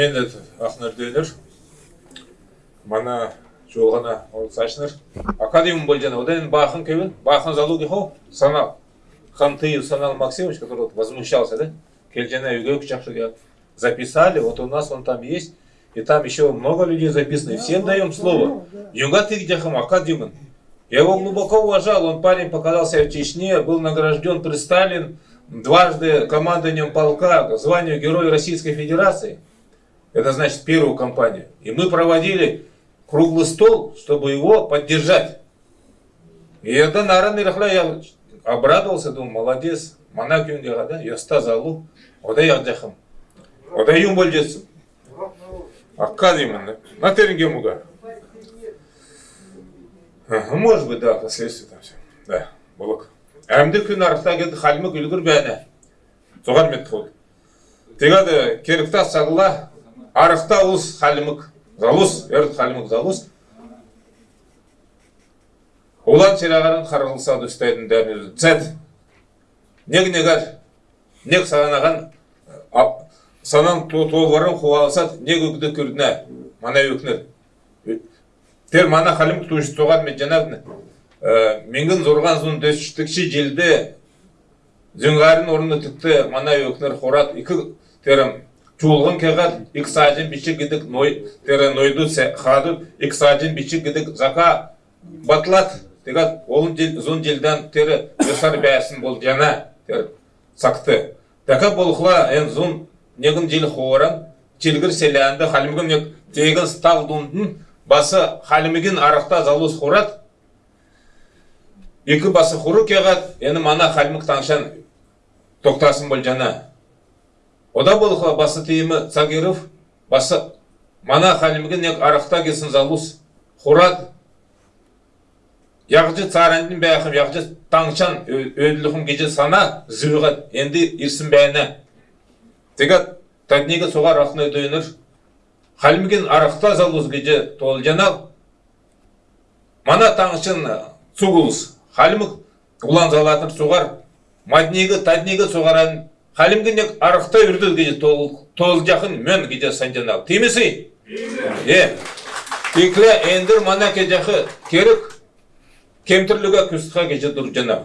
мен де ақнөрдейлер мана жолғана олсашныр академия больжана одан бахын кевен бахын залу дихо сана Хантыев Санал Максимович, который вот возмущался, да? Кельджана Югевич записали, вот у нас он там есть, и там еще много людей записано, и всем даем слово. Юнга ты где Академин. Я его глубоко уважал, он парень показался в Чечне, был награжден при Сталин, дважды командованием полка, званию Героя Российской Федерации. Это значит первую кампанию. И мы проводили круглый стол, чтобы его поддержать. И это, наверное, я обрадовался, думаю, молодец. Мана күнде да, яста залу, ода яқжақым. Ода юм бол жетсін. Аққа деймін, да. На терінге мұға. Может быть, да, последствия там все. Да, болок. Әмді күн арықта келді, халімі күлгір бәні. Соған мет қол. Тегады, керікта сағыла, арықта ұлыс халімік залус өрт халімік залус улан чирагарын каргылса үстөйдүн дөрүн цет нег негәр нег санаган санан толғарын хуалсат нег өкді күрдүнө мана өкінер. Тер мана қалымық туш тоган мен жанағын ә, менгін зорған зұн зун желді желде зүңгарын орнутукты мана өкінер қорат ики терім чуулгын кегат иксажин бичи гидик ной теренойду се хаду иксажин бичи гидик зака батлат. Тегат олун жил зун жилдан тери жасар бәсін бол жана тер сакты. Така болхла эн зун негин жил хоран чилгир селянды халимгин тегин сталдундын басы халимигин арахта залус хорат екі басы хуру кегат эни мана халимг таңшан токтасын бол жана Ода болхла басы тейімі Цагиров, басы мана халимгін нег арақта кесін залус хорат. Яғжы царандын бәқім, яғжы таңчан өділіғім кеже сана зүйғат, енді ирсін бәйіні. Тегат, тәднегі соғар ақны өдейінір. Халміген арақта залуыз кеже тол жанал. Мана таңшын суғылыз. Халмік ұлан залатыр соғар. Маднегі, тәднегі соғаран. Халміген арақта үрді кеже тол жақын мөн кеже сан жанал. Темесі? Е, Текле ендір мана кежақы керек кемтірлігі күстіға кеже тұр жана.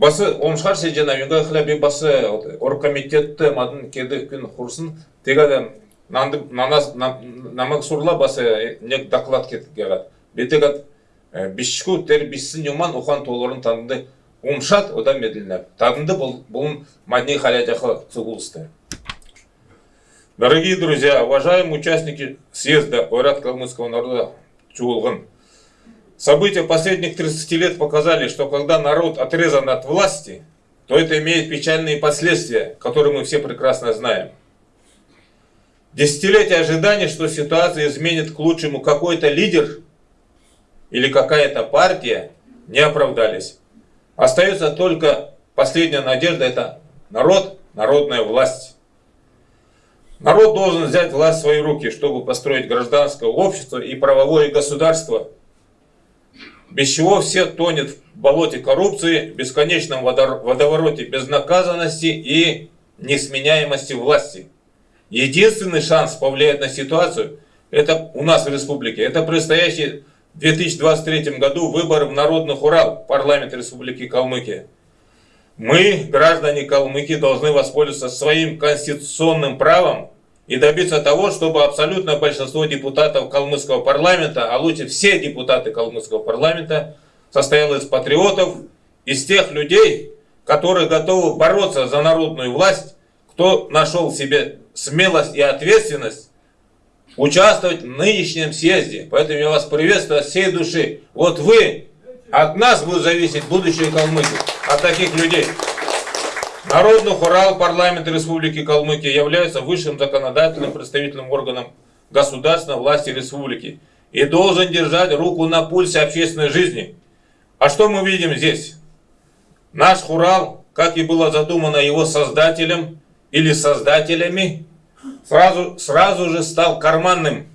Басы омшар се жана юнга хлеби басы оргкомитетті мадын кеді күн құрсын тегады нанды нанас намак сурла басы нек доклад кеткегат. Бетегат бишку тер биссин юман ухан толорын танды омшат ода медленеп. Тадынды бұл бұл мадни халяжахы цугулсты. Дорогие друзья, уважаемые участники съезда Ойрат калмыцкого народа Чулган, события последних 30 лет показали, что когда народ отрезан от власти, то это имеет печальные последствия, которые мы все прекрасно знаем. Десятилетия ожидания, что ситуация изменит к лучшему какой-то лидер или какая-то партия, не оправдались. Остается только последняя надежда, это народ, народная власть. Народ должен взять власть в свои руки, чтобы построить гражданское общество и правовое государство, без чего все тонет в болоте коррупции, бесконечном водовороте безнаказанности и несменяемости власти. Единственный шанс повлиять на ситуацию, это у нас в республике, это предстоящие в 2023 году выборы в Народных Урал, парламент Республики Калмыкия. Мы, граждане Калмыкии, должны воспользоваться своим конституционным правом и добиться того, чтобы абсолютное большинство депутатов Калмыцкого парламента, а лучше все депутаты Калмыцкого парламента, состояло из патриотов, из тех людей, которые готовы бороться за народную власть, кто нашел в себе смелость и ответственность участвовать в нынешнем съезде. Поэтому я вас приветствую от всей души. Вот вы, от нас будет зависеть будущее Калмыкии от таких людей. Народный хурал парламента Республики Калмыкия является высшим законодательным представительным органом государственной власти республики и должен держать руку на пульсе общественной жизни. А что мы видим здесь? Наш хурал, как и было задумано его создателем или создателями, сразу, сразу же стал карманным,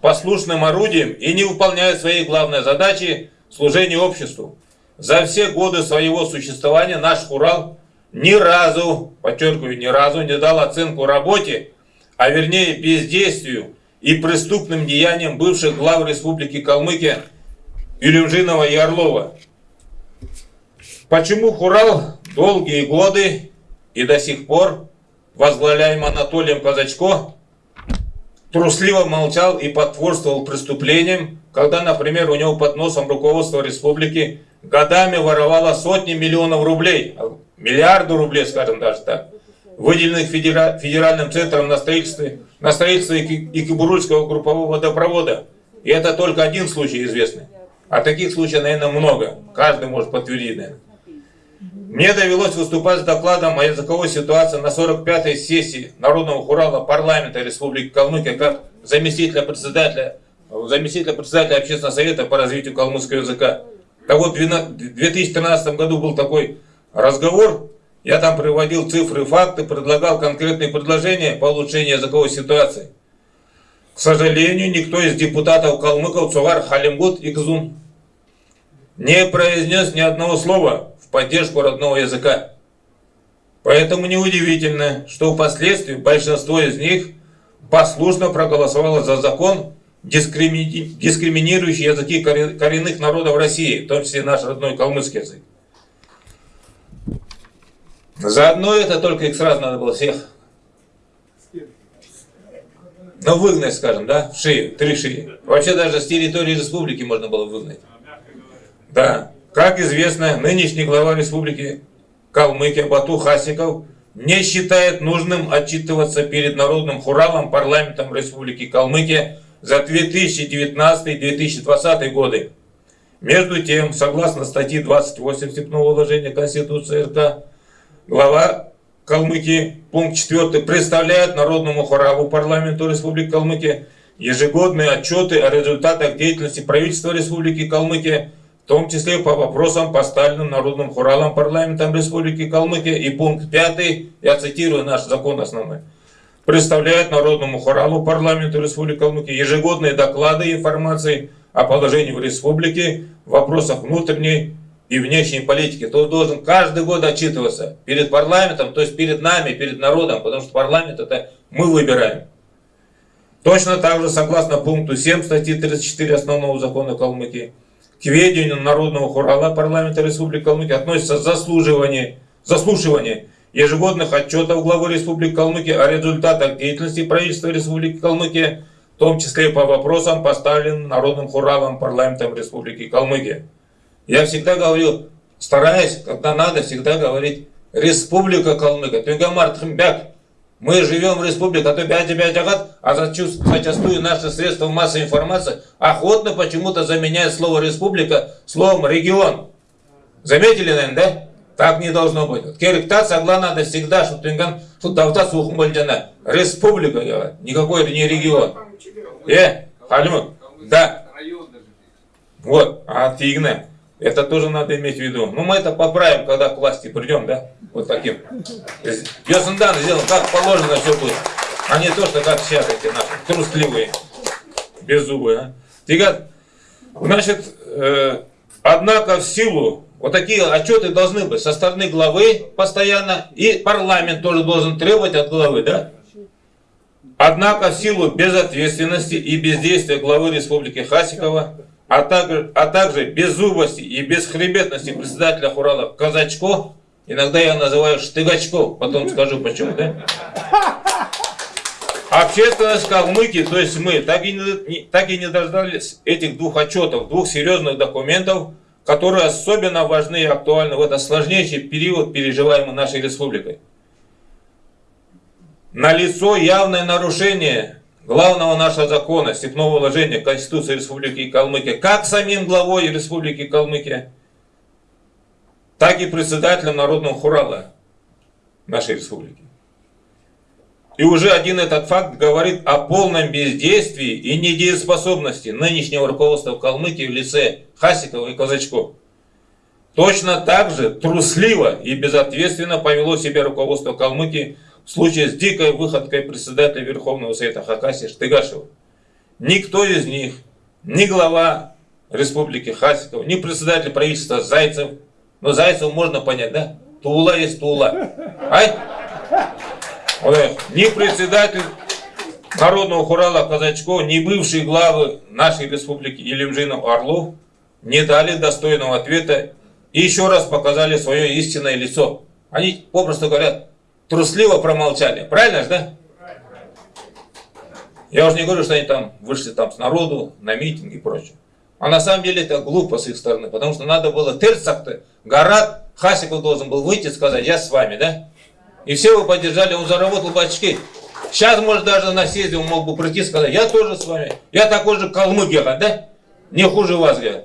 послушным орудием и не выполняет своей главной задачи служения обществу. за все годы своего существования наш Урал ни разу, подчеркиваю, ни разу не дал оценку работе, а вернее бездействию и преступным деяниям бывших глав Республики Калмыкия Илюмжинова и Орлова. Почему Хурал долгие годы и до сих пор, возглавляем Анатолием Казачко, трусливо молчал и потворствовал преступлениям, когда, например, у него под носом руководство республики годами воровало сотни миллионов рублей, миллиарды рублей, скажем даже так, выделенных федера... федеральным центром на строительство, на строительство Икибурульского группового водопровода. И это только один случай известный. А таких случаев, наверное, много. Каждый может подтвердить, наверное. Мне довелось выступать с докладом о языковой ситуации на 45-й сессии Народного хурала парламента Республики Калмыкия как заместителя председателя, заместителя председателя Общественного совета по развитию калмыцкого языка. Так вот, в 2013 году был такой разговор, я там приводил цифры, факты, предлагал конкретные предложения по улучшению языковой ситуации. К сожалению, никто из депутатов калмыков Цугар Халимгут Игзун не произнес ни одного слова поддержку родного языка. Поэтому неудивительно, что впоследствии большинство из них послушно проголосовало за закон, дискримини... дискриминирующий языки коренных народов России, в том числе наш родной калмыцкий язык. Заодно это только их сразу надо было всех ну, выгнать, скажем, да, в шею, три шеи. Вообще даже с территории республики можно было выгнать. Да. Как известно, нынешний глава республики Калмыкия Бату Хасиков не считает нужным отчитываться перед народным хуралом парламентом республики Калмыкия за 2019-2020 годы. Между тем, согласно статье 28 Степного уложения Конституции РК, глава Калмыкии, пункт 4, представляет Народному хуралу парламенту Республики Калмыкия ежегодные отчеты о результатах деятельности правительства Республики Калмыкия том числе по вопросам, поставленным Народным хуралом парламентом Республики Калмыкия. И пункт 5, я цитирую наш закон основной, представляет Народному хуралу парламенту Республики Калмыкия ежегодные доклады и информации о положении в республике в вопросах внутренней и внешней политики. То должен каждый год отчитываться перед парламентом, то есть перед нами, перед народом, потому что парламент это мы выбираем. Точно так же, согласно пункту 7 статьи 34 основного закона Калмыкии, к ведению Народного хурала парламента Республики Калмыкия относится заслуживание, заслушивание ежегодных отчетов главы Республики Калмыкия о результатах деятельности правительства Республики Калмыкия, в том числе по вопросам, поставленным Народным хуралом парламентом Республики Калмыкия. Я всегда говорю, стараюсь, когда надо, всегда говорить Республика Калмыкия. Тюнгамар мы живем в республике, а то 5-5 агат, а зачастую наши средства массовой информации охотно почему-то заменяют слово республика словом регион. Заметили, наверное, да? Так не должно быть. Керекта сагла надо всегда, что Тунган, что давта бальдяна. Республика, говорят. Никакой не регион. Э, халимут. Да. Вот, а фигня. Это тоже надо иметь в виду. Ну, мы это поправим, когда к власти придем, да? Вот таким. Йосендан сделаем, как положено все будет. А не то, что как сейчас эти наши трусливые, беззубые. А? Тигат, значит, э, однако в силу, вот такие отчеты должны быть со стороны главы постоянно, и парламент тоже должен требовать от главы, да? Однако в силу безответственности и бездействия главы Республики Хасикова, а также, а также беззубости и бесхребетности председателя Хурала Казачко, иногда я называю Штыгачко, потом скажу почему, да? Общественность Калмыки, то есть мы, так и, не, так и не дождались этих двух отчетов, двух серьезных документов, которые особенно важны и актуальны в этот сложнейший период, переживаемый нашей республикой. Налицо явное нарушение главного нашего закона, степного уложения Конституции Республики Калмыкия, как самим главой Республики Калмыкия, так и председателем Народного хурала нашей республики. И уже один этот факт говорит о полном бездействии и недееспособности нынешнего руководства Калмыкии в лице Хасикова и Казачков. Точно так же трусливо и безответственно повело себя руководство Калмыкии в случае с дикой выходкой председателя Верховного Совета Хакасии Штыгашева. Никто из них, ни глава республики Хасиков, ни председатель правительства Зайцев. Но Зайцев можно понять, да? Тула есть Тула. Ай? Ни председатель Народного хурала Казачков, ни бывшие главы нашей республики Елемжинов Орлов не дали достойного ответа и еще раз показали свое истинное лицо. Они, попросту говорят, трусливо промолчали. Правильно же, да? Я уже не говорю, что они там вышли там с народу, на митинг и прочее. А на самом деле это глупо с их стороны, потому что надо было Терцах-то, Гарат, Хасиков должен был выйти и сказать, я с вами, да? И все его поддержали, он заработал по очки. Сейчас, может, даже на съезде он мог бы прийти и сказать, я тоже с вами, я такой же калмык, да? Не хуже вас, говорят.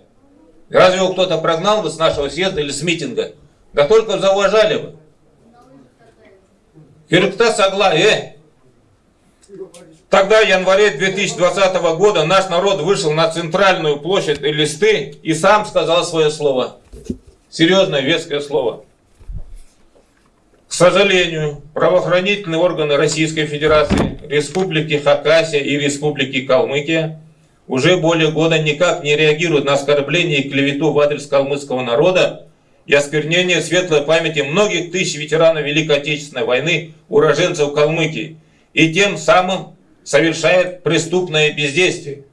Разве его кто-то прогнал бы с нашего съезда или с митинга? Да только зауважали бы. Согла, э! Тогда, в январе 2020 года, наш народ вышел на центральную площадь Листы и сам сказал свое слово. Серьезное, веское слово. К сожалению, правоохранительные органы Российской Федерации, Республики Хакасия и Республики Калмыкия уже более года никак не реагируют на оскорбление и клевету в адрес калмыцкого народа и осквернение светлой памяти многих тысяч ветеранов Великой Отечественной войны, уроженцев Калмыкии, и тем самым совершает преступное бездействие.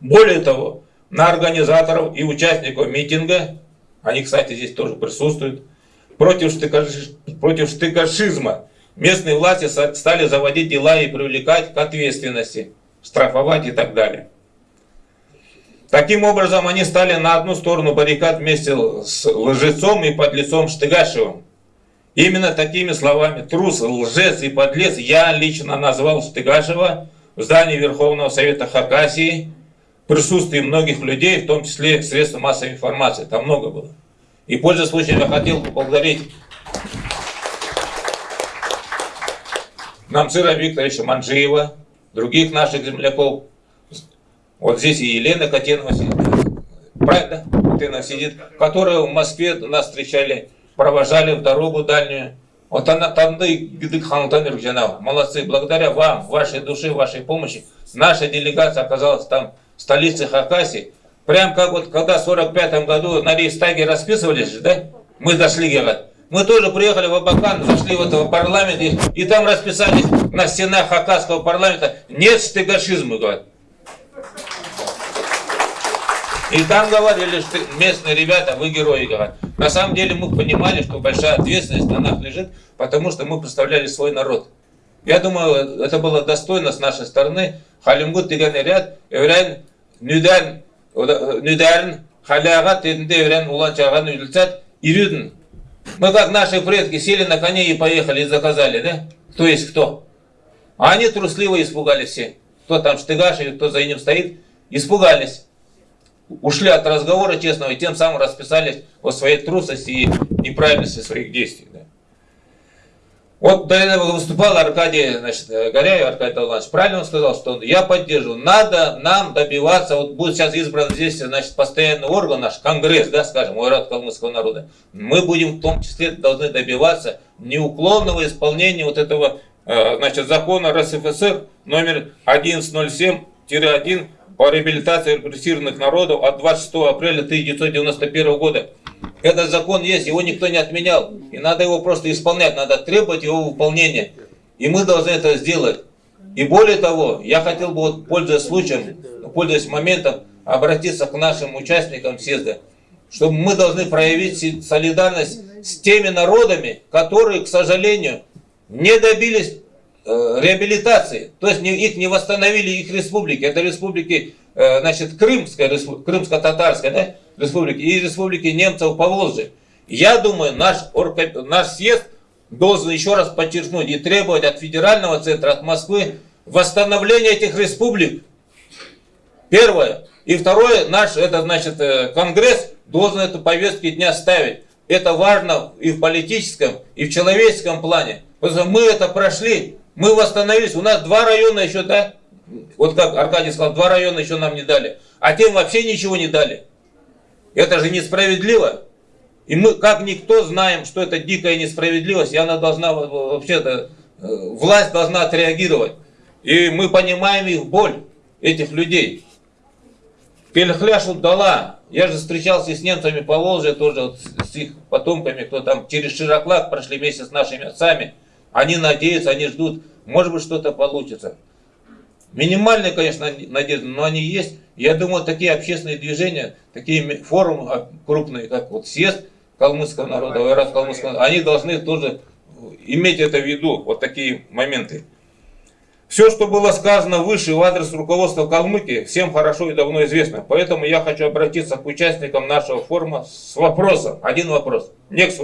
Более того, на организаторов и участников митинга, они, кстати, здесь тоже присутствуют, против, штыкаш... против штыкашизма местные власти стали заводить дела и привлекать к ответственности, штрафовать и так далее. Таким образом, они стали на одну сторону баррикад вместе с лжецом и подлецом Штыгашевым. Именно такими словами трус, лжец и подлец я лично назвал Штыгашева в здании Верховного Совета Хакасии присутствии многих людей, в том числе средств массовой информации. Там много было. И пользуясь случаем, я хотел поблагодарить Намцира Викторовича Манжиева, других наших земляков. Вот здесь и Елена Котенова сидит. Правильно? Котенова сидит. Которая в Москве нас встречали провожали в дорогу дальнюю. Вот она там Молодцы. Благодаря вам, вашей душе, вашей помощи, наша делегация оказалась там в столице Хакасии. Прям как вот когда в 45 году на Рейстаге расписывались, да? Мы дошли, говорят. Мы тоже приехали в Абакан, зашли в этого парламента, и, и там расписались на стенах Хакасского парламента. Нет стыгашизма, говорят. И там говорили, что местные ребята, вы герои, говорят. На самом деле мы понимали, что большая ответственность на нас лежит, потому что мы представляли свой народ. Я думаю, это было достойно с нашей стороны. Халимгут деген ряд, еврен нюден, нюден, халягат, еврен уланчаган юльцат, ирюден. Мы как наши предки сели на коне и поехали и заказали, да? Кто есть кто? А они трусливо испугались все. Кто там штыгаш кто за ним стоит, испугались ушли от разговора честного и тем самым расписались о своей трусости и неправильности своих действий. Да. Вот до этого выступал Аркадий значит, Горяев, Аркадий Талманович, правильно он сказал, что я поддерживаю, надо нам добиваться, вот будет сейчас избран здесь значит, постоянный орган наш, Конгресс, да, скажем, Ойрат Калмыцкого народа, мы будем в том числе должны добиваться неуклонного исполнения вот этого э, значит, закона РСФСР номер 1107-1 по реабилитации репрессированных народов от 26 апреля 1991 года. Этот закон есть, его никто не отменял. И надо его просто исполнять, надо требовать его выполнения. И мы должны это сделать. И более того, я хотел бы, вот, пользуясь случаем, пользуясь моментом, обратиться к нашим участникам съезда, чтобы мы должны проявить солидарность с теми народами, которые, к сожалению, не добились реабилитации, то есть их не восстановили их республики, это республики, э, значит, Крымская, Крымско-Татарская, да, республики и республики немцев по Волжье. Я думаю, наш, наш съезд должен еще раз подчеркнуть и требовать от федерального центра, от Москвы восстановления этих республик. Первое. И второе, наш, это значит, э, Конгресс должен эту повестку дня ставить. Это важно и в политическом, и в человеческом плане. Потому что мы это прошли, мы восстановились, у нас два района еще, да? Вот как Аркадий сказал, два района еще нам не дали. А тем вообще ничего не дали. Это же несправедливо. И мы, как никто, знаем, что это дикая несправедливость, и она должна, вообще-то, э, власть должна отреагировать. И мы понимаем их боль, этих людей. Пельхляшу дала. Я же встречался с немцами по Волжье, тоже вот с их потомками, кто там через Широклак прошли вместе с нашими отцами. Они надеются, они ждут, может быть что-то получится. Минимальные, конечно, надежды, но они есть. Я думаю, такие общественные движения, такие форумы а, крупные, как вот съезд калмыцкого народа, Вайрат калмыцкого народа, они должны тоже иметь это в виду, вот такие моменты. Все, что было сказано выше в адрес руководства Калмыкии, всем хорошо и давно известно. Поэтому я хочу обратиться к участникам нашего форума с вопросом. Один вопрос. Некс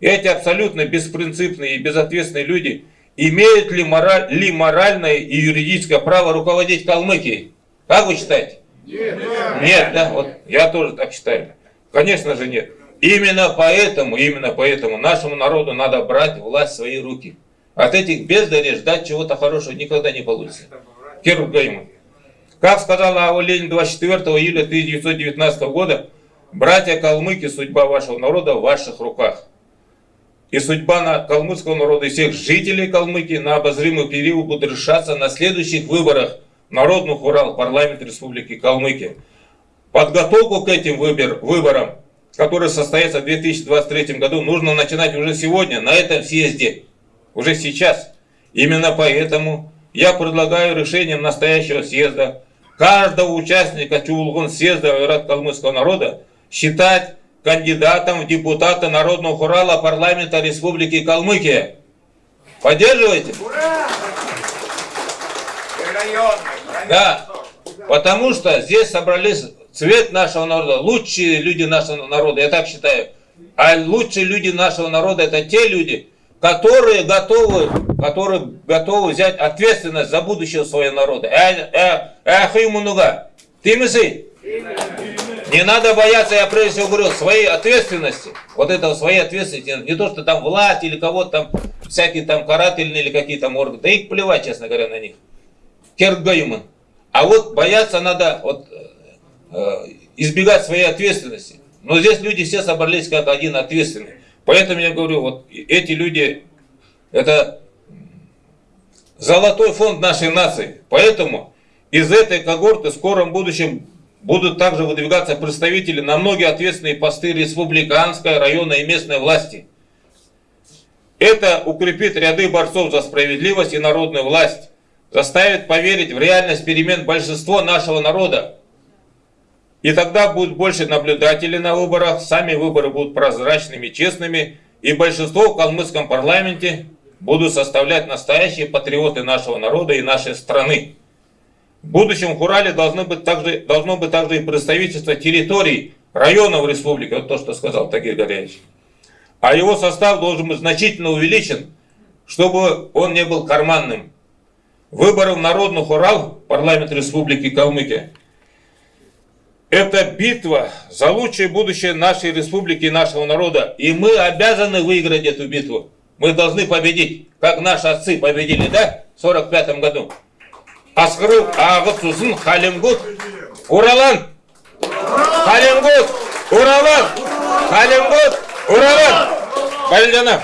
Эти абсолютно беспринципные и безответственные люди имеют ли, мораль, ли моральное и юридическое право руководить Калмыкией? Как вы считаете? Нет. Нет, да? Вот я тоже так считаю. Конечно же нет. Именно поэтому, именно поэтому нашему народу надо брать власть в свои руки. От этих бездарей ждать чего-то хорошего никогда не получится. Керук Гайман. Как сказал Ава Ленин 24 июля 1919 года, братья калмыки, судьба вашего народа в ваших руках. И судьба на калмыцкого народа и всех жителей Калмыкии на обозримый период будет решаться на следующих выборах Народных Урал, парламент Республики Калмыкия. Подготовку к этим выбор, выборам, которые состоятся в 2023 году, нужно начинать уже сегодня, на этом съезде уже сейчас. Именно поэтому я предлагаю решением настоящего съезда каждого участника Чулгун съезда Айрат Калмыцкого народа считать кандидатом в депутаты Народного хурала парламента Республики Калмыкия. Поддерживаете? Ура! Да, потому что здесь собрались цвет нашего народа, лучшие люди нашего народа, я так считаю. А лучшие люди нашего народа это те люди, которые готовы, которые готовы взять ответственность за будущее своего народа. Э, э, э, Ты мысли? Не надо бояться, я прежде всего говорю, своей ответственности. Вот этого своей ответственности. Не то, что там власть или кого-то там, всякие там карательные или какие-то органы. Да их плевать, честно говоря, на них. Кергаюман. А вот бояться надо вот, э, избегать своей ответственности. Но здесь люди все собрались как один ответственный. Поэтому я говорю, вот эти люди, это золотой фонд нашей нации. Поэтому из этой когорты в скором будущем будут также выдвигаться представители на многие ответственные посты республиканской, районной и местной власти. Это укрепит ряды борцов за справедливость и народную власть, заставит поверить в реальность перемен большинство нашего народа, и тогда будет больше наблюдателей на выборах, сами выборы будут прозрачными, честными, и большинство в калмыцком парламенте будут составлять настоящие патриоты нашего народа и нашей страны. В будущем в Урале должно быть также, должно быть также и представительство территорий районов республики, вот то, что сказал Тагир Горяевич. А его состав должен быть значительно увеличен, чтобы он не был карманным. Выборы в Народных Урал, парламент республики Калмыкия, это битва за лучшее будущее нашей республики и нашего народа. И мы обязаны выиграть эту битву. Мы должны победить, как наши отцы победили, да, в 45 году. Асхру Агыцусын Халимгут Уралан! Халимгут! Уралан! Халимгут! Уралан! Бальдянов!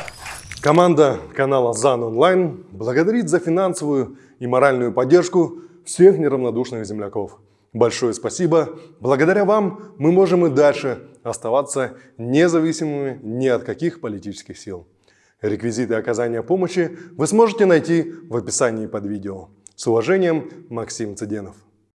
Команда канала ЗАН Онлайн благодарит за финансовую и моральную поддержку всех неравнодушных земляков. Большое спасибо. Благодаря вам мы можем и дальше оставаться независимыми ни от каких политических сил. Реквизиты оказания помощи вы сможете найти в описании под видео. С уважением, Максим Цыденов.